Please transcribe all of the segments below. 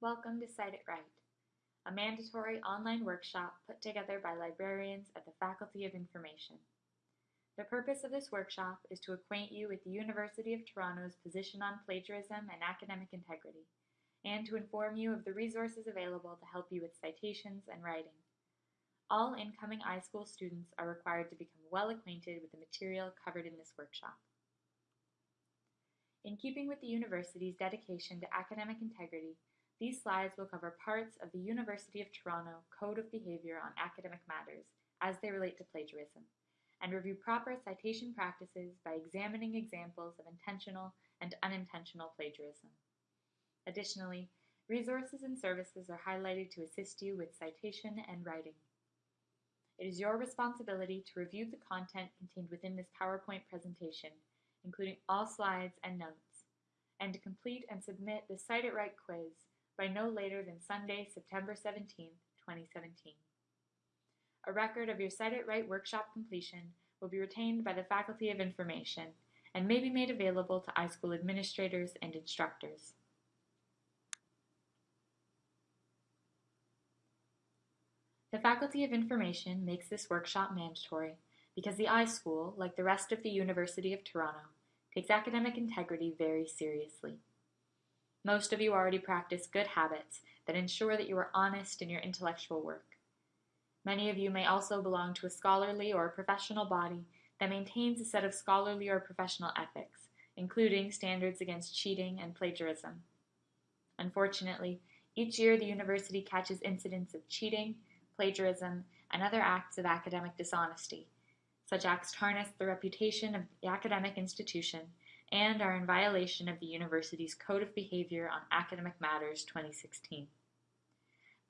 Welcome to Cite It Right, a mandatory online workshop put together by librarians at the Faculty of Information. The purpose of this workshop is to acquaint you with the University of Toronto's position on plagiarism and academic integrity, and to inform you of the resources available to help you with citations and writing. All incoming iSchool students are required to become well acquainted with the material covered in this workshop. In keeping with the university's dedication to academic integrity, these slides will cover parts of the University of Toronto Code of Behaviour on Academic Matters as they relate to plagiarism, and review proper citation practices by examining examples of intentional and unintentional plagiarism. Additionally, resources and services are highlighted to assist you with citation and writing. It is your responsibility to review the content contained within this PowerPoint presentation, including all slides and notes, and to complete and submit the Cite It Right quiz by no later than Sunday, September 17, 2017. A record of your Cite It Right workshop completion will be retained by the Faculty of Information and may be made available to iSchool administrators and instructors. The Faculty of Information makes this workshop mandatory because the iSchool, like the rest of the University of Toronto, takes academic integrity very seriously. Most of you already practice good habits that ensure that you are honest in your intellectual work. Many of you may also belong to a scholarly or professional body that maintains a set of scholarly or professional ethics, including standards against cheating and plagiarism. Unfortunately, each year the university catches incidents of cheating, plagiarism, and other acts of academic dishonesty. Such acts tarnish the reputation of the academic institution and are in violation of the university's Code of Behavior on Academic Matters 2016.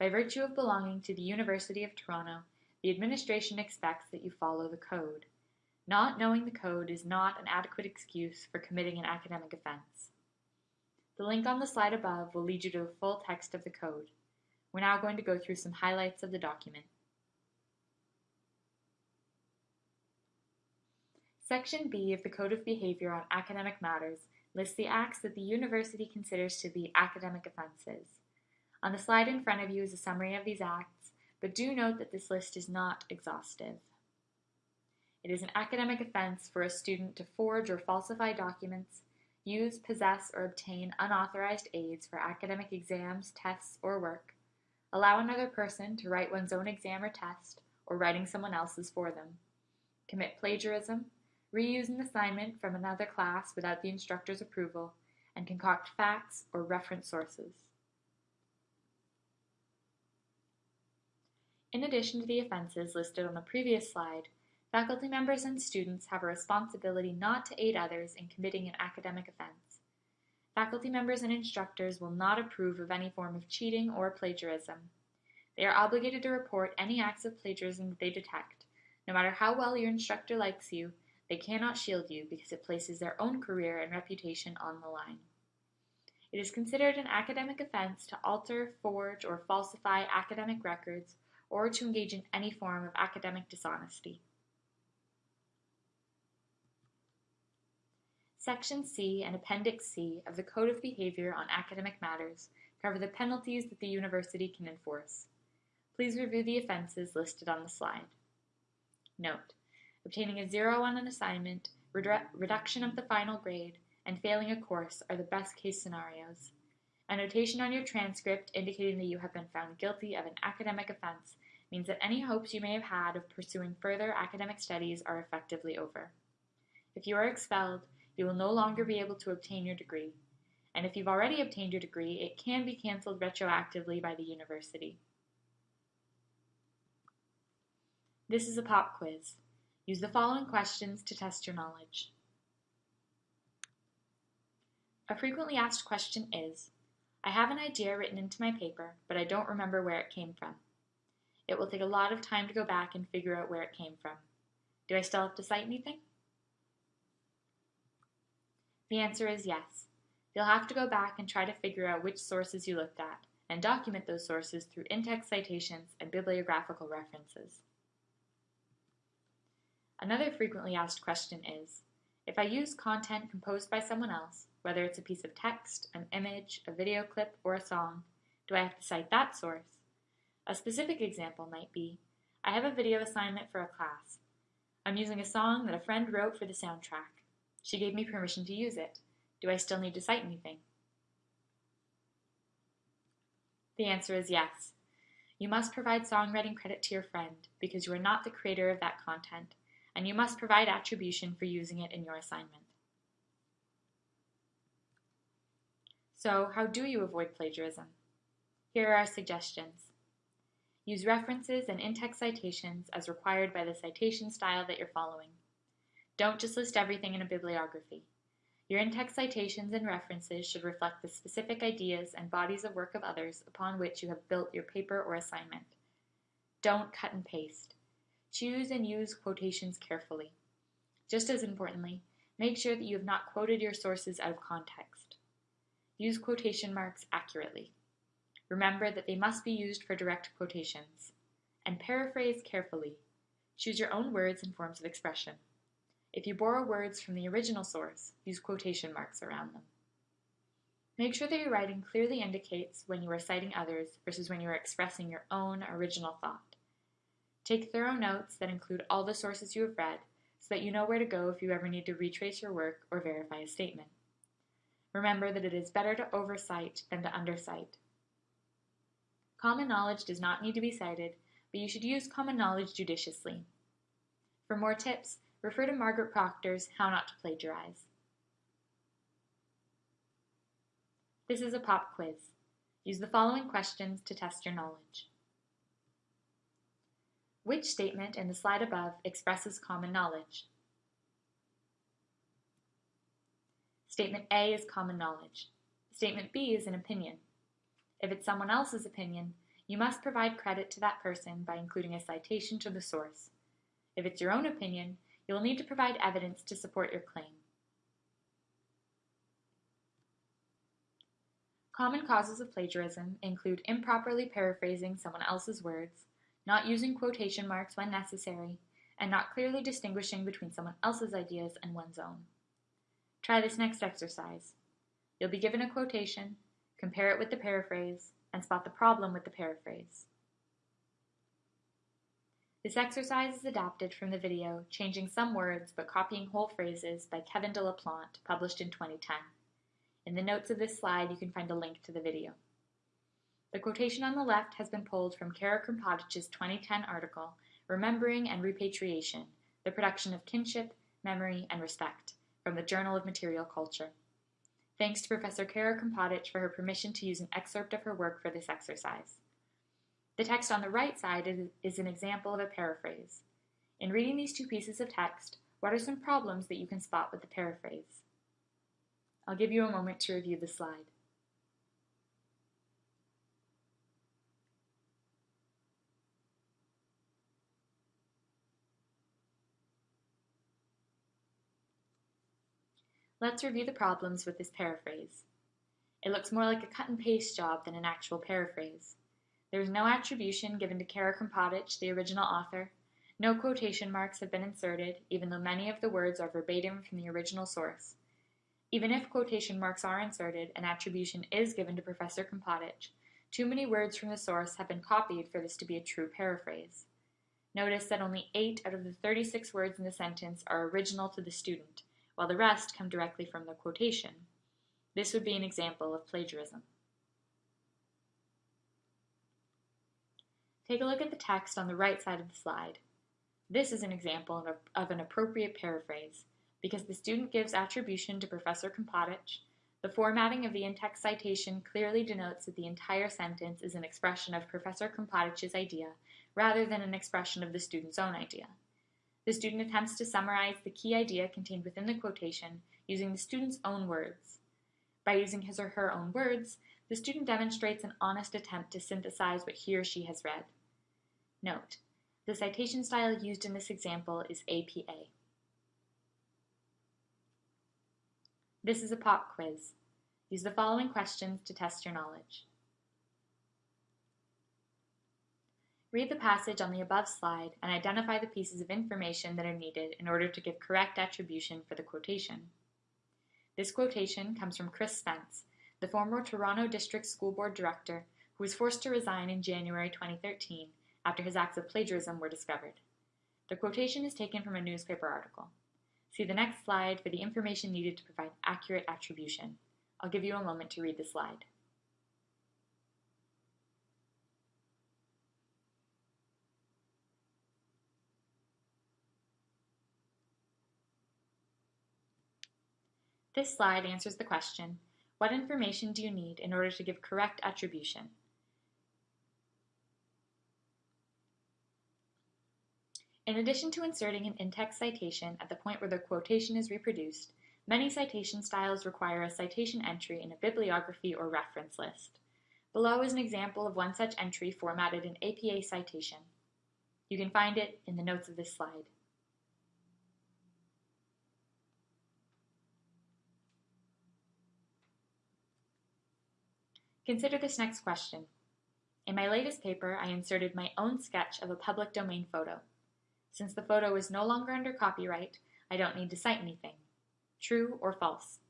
By virtue of belonging to the University of Toronto, the administration expects that you follow the code. Not knowing the code is not an adequate excuse for committing an academic offense. The link on the slide above will lead you to the full text of the code. We're now going to go through some highlights of the document. Section B of the Code of Behavior on Academic Matters lists the acts that the university considers to be academic offenses. On the slide in front of you is a summary of these acts, but do note that this list is not exhaustive. It is an academic offense for a student to forge or falsify documents, use, possess, or obtain unauthorized aids for academic exams, tests, or work, allow another person to write one's own exam or test, or writing someone else's for them, commit plagiarism, reuse an assignment from another class without the instructor's approval, and concoct facts or reference sources. In addition to the offenses listed on the previous slide, faculty members and students have a responsibility not to aid others in committing an academic offense. Faculty members and instructors will not approve of any form of cheating or plagiarism. They are obligated to report any acts of plagiarism that they detect, no matter how well your instructor likes you they cannot shield you because it places their own career and reputation on the line. It is considered an academic offense to alter, forge, or falsify academic records or to engage in any form of academic dishonesty. Section C and Appendix C of the Code of Behavior on Academic Matters cover the penalties that the university can enforce. Please review the offenses listed on the slide. Note, Obtaining a zero on an assignment, redu reduction of the final grade, and failing a course are the best case scenarios. A notation on your transcript indicating that you have been found guilty of an academic offense means that any hopes you may have had of pursuing further academic studies are effectively over. If you are expelled, you will no longer be able to obtain your degree. And if you've already obtained your degree, it can be canceled retroactively by the university. This is a pop quiz. Use the following questions to test your knowledge. A frequently asked question is, I have an idea written into my paper, but I don't remember where it came from. It will take a lot of time to go back and figure out where it came from. Do I still have to cite anything? The answer is yes. You'll have to go back and try to figure out which sources you looked at, and document those sources through in-text citations and bibliographical references. Another frequently asked question is, if I use content composed by someone else, whether it's a piece of text, an image, a video clip, or a song, Do I have to cite that source? A specific example might be, I have a video assignment for a class. I'm using a song that a friend wrote for the soundtrack. She gave me permission to use it. Do I still need to cite anything? The answer is yes. You must provide songwriting credit to your friend because you are not the creator of that content, and you must provide attribution for using it in your assignment. So, how do you avoid plagiarism? Here are our suggestions. Use references and in-text citations as required by the citation style that you're following. Don't just list everything in a bibliography. Your in-text citations and references should reflect the specific ideas and bodies of work of others upon which you have built your paper or assignment. Don't cut and paste. Choose and use quotations carefully. Just as importantly, make sure that you have not quoted your sources out of context. Use quotation marks accurately. Remember that they must be used for direct quotations. And paraphrase carefully. Choose your own words and forms of expression. If you borrow words from the original source, use quotation marks around them. Make sure that your writing clearly indicates when you are citing others versus when you are expressing your own original thought. Take thorough notes that include all the sources you have read so that you know where to go if you ever need to retrace your work or verify a statement. Remember that it is better to oversight than to undercite. Common knowledge does not need to be cited, but you should use common knowledge judiciously. For more tips, refer to Margaret Procter's How Not to Plagiarize. This is a pop quiz. Use the following questions to test your knowledge. Which statement in the slide above expresses common knowledge? Statement A is common knowledge. Statement B is an opinion. If it's someone else's opinion, you must provide credit to that person by including a citation to the source. If it's your own opinion, you will need to provide evidence to support your claim. Common causes of plagiarism include improperly paraphrasing someone else's words, not using quotation marks when necessary, and not clearly distinguishing between someone else's ideas and one's own. Try this next exercise. You'll be given a quotation, compare it with the paraphrase, and spot the problem with the paraphrase. This exercise is adapted from the video Changing Some Words but Copying Whole Phrases by Kevin deLaplante, published in 2010. In the notes of this slide, you can find a link to the video. The quotation on the left has been pulled from Cara Krmpotich's 2010 article, Remembering and Repatriation, the Production of Kinship, Memory, and Respect, from the Journal of Material Culture. Thanks to Professor Cara Krmpotich for her permission to use an excerpt of her work for this exercise. The text on the right side is an example of a paraphrase. In reading these two pieces of text, what are some problems that you can spot with the paraphrase? I'll give you a moment to review the slide. Let's review the problems with this paraphrase. It looks more like a cut and paste job than an actual paraphrase. There is no attribution given to Cara Krmpotich, the original author. No quotation marks have been inserted, even though many of the words are verbatim from the original source. Even if quotation marks are inserted, an attribution is given to Professor Krmpotich. Too many words from the source have been copied for this to be a true paraphrase. Notice that only 8 out of the 36 words in the sentence are original to the student, while the rest come directly from the quotation. This would be an example of plagiarism. Take a look at the text on the right side of the slide. This is an example of, a, of an appropriate paraphrase. Because the student gives attribution to Professor Krmpotich, the formatting of the in-text citation clearly denotes that the entire sentence is an expression of Professor Krmpotich's idea rather than an expression of the student's own idea. The student attempts to summarize the key idea contained within the quotation using the student's own words. By using his or her own words, the student demonstrates an honest attempt to synthesize what he or she has read. Note: The citation style used in this example is APA. This is a pop quiz. Use the following questions to test your knowledge. Read the passage on the above slide and identify the pieces of information that are needed in order to give correct attribution for the quotation. This quotation comes from Chris Spence, the former Toronto District School Board Director who was forced to resign in January 2013 after his acts of plagiarism were discovered. The quotation is taken from a newspaper article. See the next slide for the information needed to provide accurate attribution. I'll give you a moment to read the slide. This slide answers the question, what information do you need in order to give correct attribution? In addition to inserting an in-text citation at the point where the quotation is reproduced, many citation styles require a citation entry in a bibliography or reference list. Below is an example of one such entry formatted in APA citation. You can find it in the notes of this slide. Consider this next question. In my latest paper, I inserted my own sketch of a public domain photo. Since the photo is no longer under copyright, I don't need to cite anything. True or false?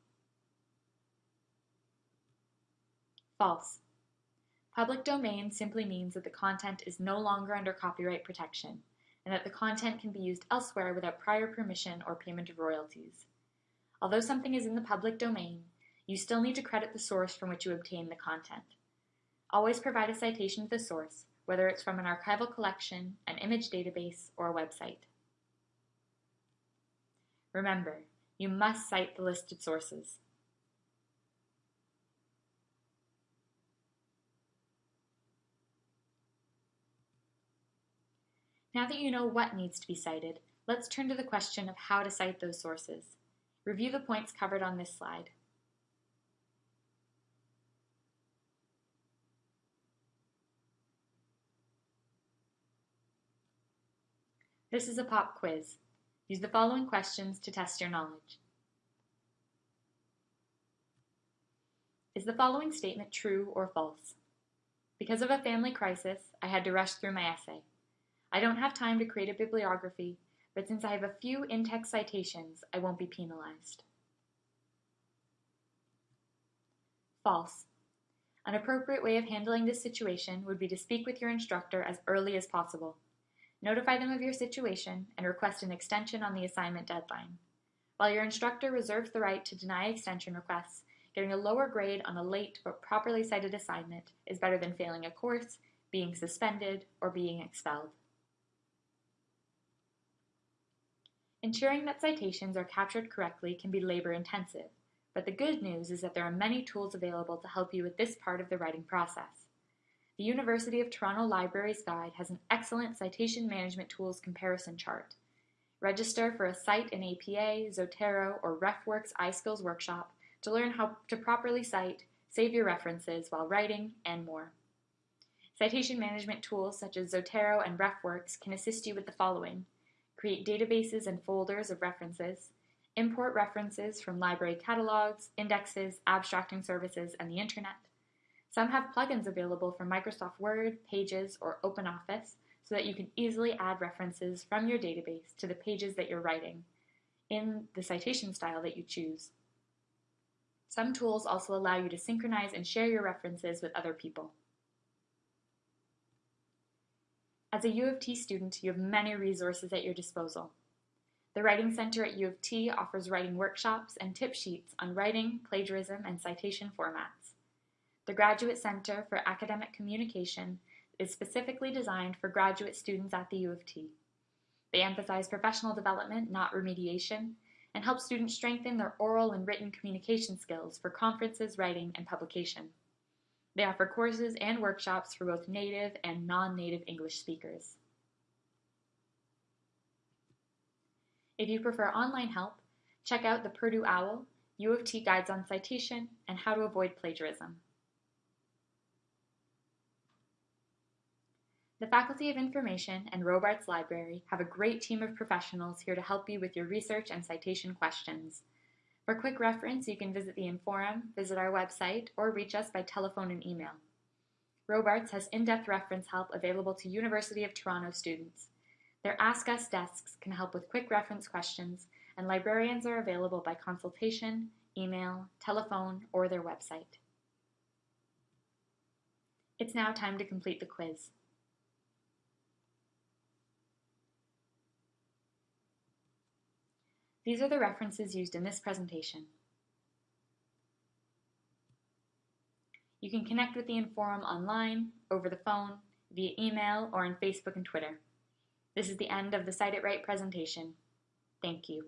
False. Public domain simply means that the content is no longer under copyright protection, and that the content can be used elsewhere without prior permission or payment of royalties. Although something is in the public domain, you still need to credit the source from which you obtain the content. Always provide a citation to the source, whether it's from an archival collection, an image database, or a website. Remember, you must cite the listed sources. Now that you know what needs to be cited, let's turn to the question of how to cite those sources. Review the points covered on this slide. This is a pop quiz. Use the following questions to test your knowledge. Is the following statement true or false? Because of a family crisis, I had to rush through my essay. I don't have time to create a bibliography, but since I have a few in-text citations, I won't be penalized. False. An appropriate way of handling this situation would be to speak with your instructor as early as possible. Notify them of your situation and request an extension on the assignment deadline. While your instructor reserves the right to deny extension requests, getting a lower grade on a late but properly cited assignment is better than failing a course, being suspended, or being expelled. Ensuring that citations are captured correctly can be labor intensive, but the good news is that there are many tools available to help you with this part of the writing process. The University of Toronto Libraries Guide has an excellent citation management tools comparison chart. Register for a Cite in APA, Zotero, or RefWorks iSkills workshop to learn how to properly cite, save your references while writing, and more. Citation management tools such as Zotero and RefWorks can assist you with the following. Create databases and folders of references, import references from library catalogs, indexes, abstracting services, and the internet, some have plugins available for Microsoft Word, Pages, or OpenOffice so that you can easily add references from your database to the pages that you're writing in the citation style that you choose. Some tools also allow you to synchronize and share your references with other people. As a U of T student, you have many resources at your disposal. The Writing Center at U of T offers writing workshops and tip sheets on writing, plagiarism, and citation formats. The Graduate Center for Academic Communication is specifically designed for graduate students at the U of T. They emphasize professional development, not remediation, and help students strengthen their oral and written communication skills for conferences, writing, and publication. They offer courses and workshops for both native and non-native English speakers. If you prefer online help, check out the Purdue OWL, U of T Guides on Citation, and How to Avoid Plagiarism. The Faculty of Information and Robarts Library have a great team of professionals here to help you with your research and citation questions. For quick reference, you can visit the Inforum, visit our website, or reach us by telephone and email. Robarts has in-depth reference help available to University of Toronto students. Their Ask Us desks can help with quick reference questions, and librarians are available by consultation, email, telephone, or their website. It's now time to complete the quiz. These are the references used in this presentation. You can connect with the Inforum online, over the phone, via email, or on Facebook and Twitter. This is the end of the Cite It Right presentation. Thank you.